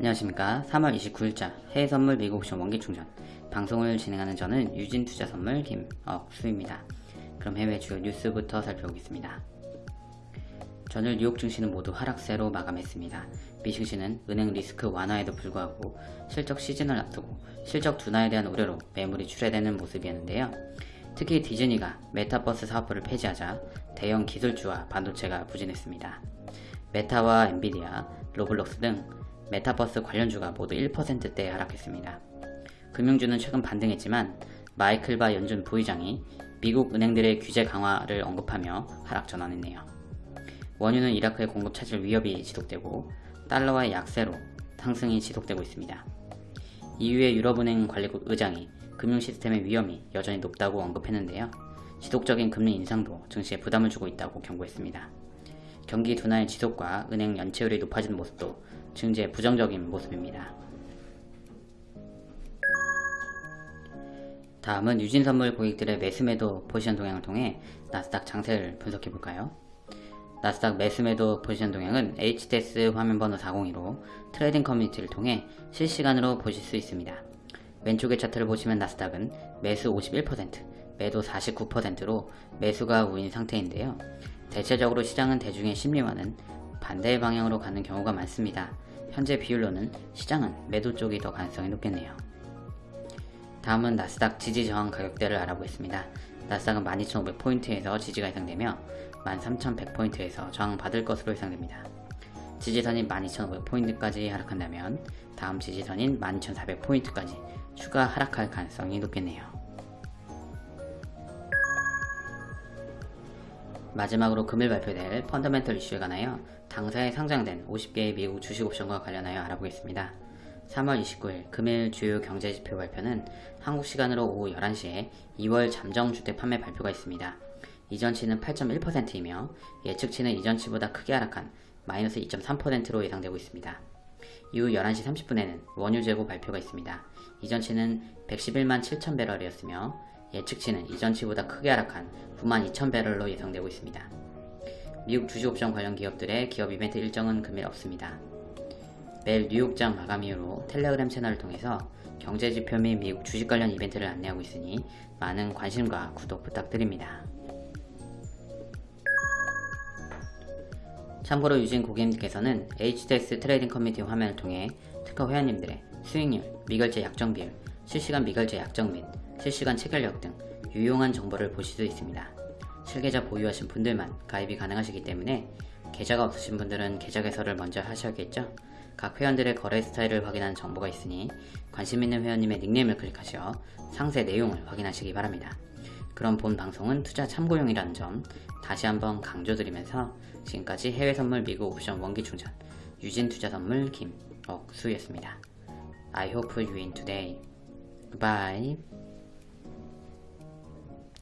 안녕하십니까. 3월 29일자 해외선물 미국 옵션 원기충전. 방송을 진행하는 저는 유진투자선물 김억수입니다. 그럼 해외 주요 뉴스부터 살펴보겠습니다. 전일 뉴욕 증시는 모두 하락세로 마감했습니다. 미증시는 은행 리스크 완화에도 불구하고 실적 시즌을 앞두고 실적 둔화에 대한 우려로 매물이 출회되는 모습이었는데요. 특히 디즈니가 메타버스 사업부를 폐지하자 대형 기술주와 반도체가 부진했습니다. 메타와 엔비디아, 로블록스 등 메타버스 관련주가 모두 1%대 하락했습니다. 금융주는 최근 반등했지만 마이클 바 연준 부의장이 미국 은행들의 규제 강화를 언급하며 하락 전환했네요. 원유는 이라크의 공급 차질 위협이 지속되고 달러화의 약세로 상승이 지속되고 있습니다. EU의 유럽은행 관리국 의장이 금융 시스템의 위험이 여전히 높다고 언급했는데요. 지속적인 금리 인상도 증시에 부담을 주고 있다고 경고했습니다. 경기 둔화의 지속과 은행 연체율이 높아진 모습도 증시의 부정적인 모습입니다. 다음은 유진선물 고객들의 매수매도 포지션 동향을 통해 나스닥 장세를 분석해볼까요? 나스닥 매수매도 포지션 동향은 HTS 화면번호 402로 trading 커뮤니티를 통해 실시간으로 보실 수 있습니다. 왼쪽의 차트를 보시면 나스닥은 매수 51%, 매도 49%로 매수가 우인 상태인데요. 대체적으로 시장은 대중의 심리와는 반대의 방향으로 가는 경우가 많습니다. 현재 비율로는 시장은 매도 쪽이 더 가능성이 높겠네요. 다음은 나스닥 지지 저항 가격대를 알아보겠습니다. 나스닥은 12,500포인트에서 지지가 예상되며 13,100포인트에서 저항받을 것으로 예상됩니다. 지지선인 12,500포인트까지 하락한다면 다음 지지선인 12,400포인트까지 추가 하락할 가능성이 높겠네요. 마지막으로 금일 발표될 펀더멘털 이슈에 관하여 당사에 상장된 50개의 미국 주식 옵션과 관련하여 알아보겠습니다. 3월 29일 금일 주요 경제지표 발표는 한국 시간으로 오후 11시에 2월 잠정주택 판매 발표가 있습니다. 이전치는 8.1%이며 예측치는 이전치보다 크게 하락한 마이너스 2.3%로 예상되고 있습니다. 이후 11시 30분에는 원유 재고 발표가 있습니다. 이전치는 111만 7천 배럴이었으며 예측치는 이전치보다 크게 하락한 9만 2천 배럴로 예상되고 있습니다. 미국 주식옵션 관련 기업들의 기업 이벤트 일정은 금일 없습니다. 매일 뉴욕장 마감 이후로 텔레그램 채널을 통해서 경제지표 및 미국 주식 관련 이벤트를 안내하고 있으니 많은 관심과 구독 부탁드립니다. 참고로 유진 고객님께서는 HTS trading 커뮤니티 화면을 통해 특허 회원님들의 수익률, 미결제 약정 비율, 실시간 미결제 약정 및 실시간 체결력 등 유용한 정보를 보실 수 있습니다. 실계좌 보유하신 분들만 가입이 가능하시기 때문에 계좌가 없으신 분들은 계좌 개설을 먼저 하셔야겠죠? 각 회원들의 거래 스타일을 확인하는 정보가 있으니 관심 있는 회원님의 닉네임을 클릭하셔 상세 내용을 확인하시기 바랍니다. 그럼 본 방송은 투자 참고용이라는 점 다시 한번 강조드리면서 지금까지 해외 선물 미국 옵션 원기 충전 유진 투자 선물 김억수였습니다. I hope you win today. Goodbye.